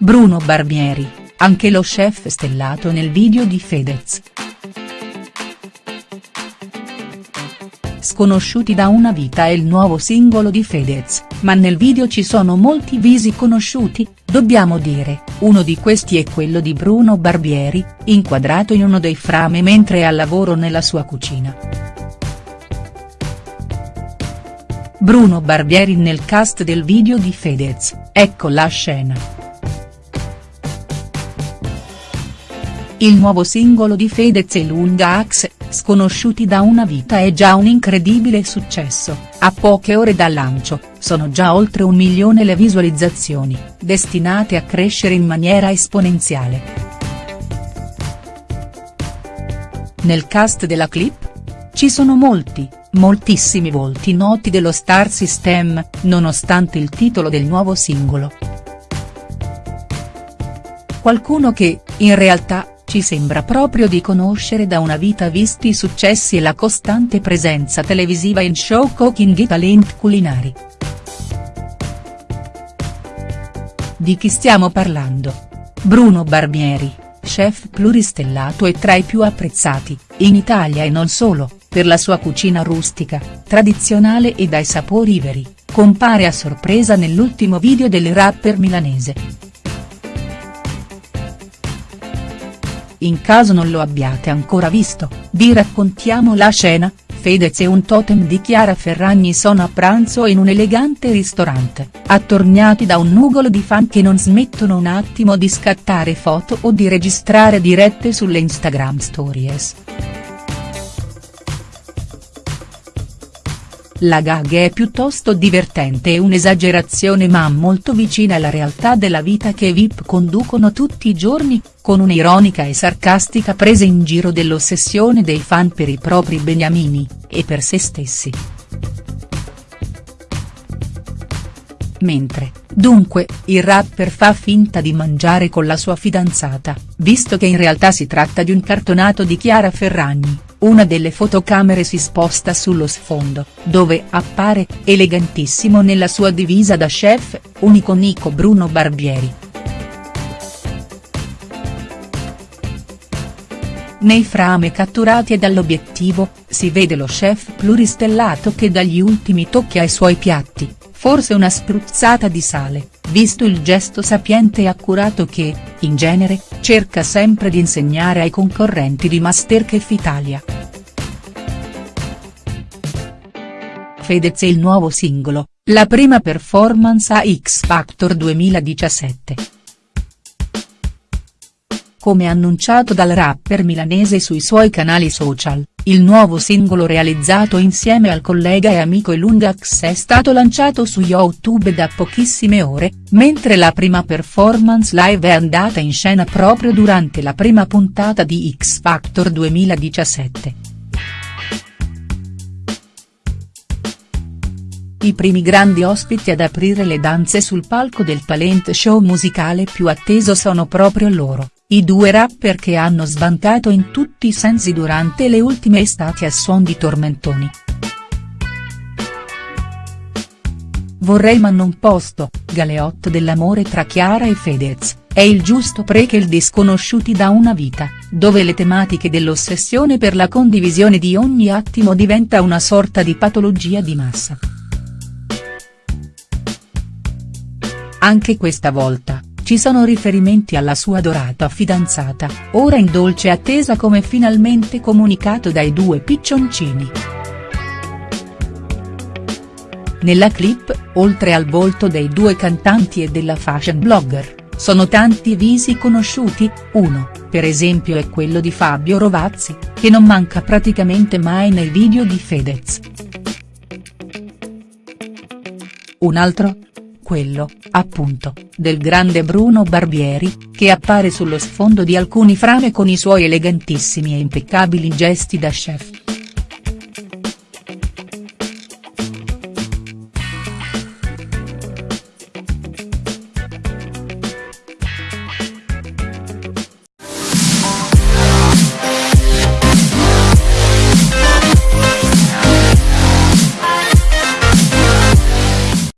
Bruno Barbieri, anche lo chef stellato nel video di Fedez. Sconosciuti da una vita è il nuovo singolo di Fedez, ma nel video ci sono molti visi conosciuti, dobbiamo dire, uno di questi è quello di Bruno Barbieri, inquadrato in uno dei frame mentre è al lavoro nella sua cucina. Bruno Barbieri nel cast del video di Fedez, ecco la scena. Il nuovo singolo di Fedez e Lunga Axe, Sconosciuti da una vita è già un incredibile successo, a poche ore dal lancio, sono già oltre un milione le visualizzazioni, destinate a crescere in maniera esponenziale. Nel cast della clip? Ci sono molti, moltissimi volti noti dello Star System, nonostante il titolo del nuovo singolo. Qualcuno che, in realtà, ci sembra proprio di conoscere da una vita visti i successi e la costante presenza televisiva in show cooking e talent culinari. Di chi stiamo parlando? Bruno Barbieri, chef pluristellato e tra i più apprezzati, in Italia e non solo, per la sua cucina rustica, tradizionale e dai sapori veri, compare a sorpresa nell'ultimo video del rapper milanese. In caso non lo abbiate ancora visto, vi raccontiamo la scena, Fedez e un totem di Chiara Ferragni sono a pranzo in un elegante ristorante, attorniati da un nugolo di fan che non smettono un attimo di scattare foto o di registrare dirette sulle Instagram stories. La gag è piuttosto divertente e un'esagerazione ma molto vicina alla realtà della vita che VIP conducono tutti i giorni, con un'ironica e sarcastica presa in giro dell'ossessione dei fan per i propri beniamini, e per se stessi. Mentre, dunque, il rapper fa finta di mangiare con la sua fidanzata, visto che in realtà si tratta di un cartonato di Chiara Ferragni una delle fotocamere si sposta sullo sfondo, dove appare, elegantissimo nella sua divisa da chef, un iconico Bruno Barbieri. Nei frame catturati dall'obiettivo, si vede lo chef pluristellato che dà gli ultimi tocchi ai suoi piatti, forse una spruzzata di sale, visto il gesto sapiente e accurato che, in genere, cerca sempre di insegnare ai concorrenti di Masterchef Italia. Fedez e il nuovo singolo, la prima performance a X Factor 2017. Come annunciato dal rapper milanese sui suoi canali social, il nuovo singolo realizzato insieme al collega e amico Elungax è stato lanciato su YouTube da pochissime ore, mentre la prima performance live è andata in scena proprio durante la prima puntata di X Factor 2017. I primi grandi ospiti ad aprire le danze sul palco del talent show musicale più atteso sono proprio loro, i due rapper che hanno sbancato in tutti i sensi durante le ultime estati a suon di tormentoni. Vorrei ma non posto, Galeotto dell'amore tra Chiara e Fedez, è il giusto prequel di Sconosciuti da una vita, dove le tematiche dell'ossessione per la condivisione di ogni attimo diventa una sorta di patologia di massa. Anche questa volta, ci sono riferimenti alla sua adorata fidanzata, ora in dolce attesa come finalmente comunicato dai due piccioncini. Nella clip, oltre al volto dei due cantanti e della fashion blogger, sono tanti visi conosciuti, uno, per esempio è quello di Fabio Rovazzi, che non manca praticamente mai nei video di Fedez. Un altro, quello, appunto, del grande Bruno Barbieri, che appare sullo sfondo di alcuni frame con i suoi elegantissimi e impeccabili gesti da chef.